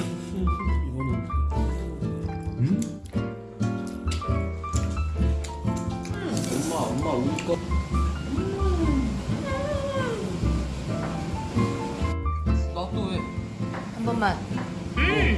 음. 음? 엄마 엄마 우리 거 음. 음. 나도 왜? 한 번만. 음.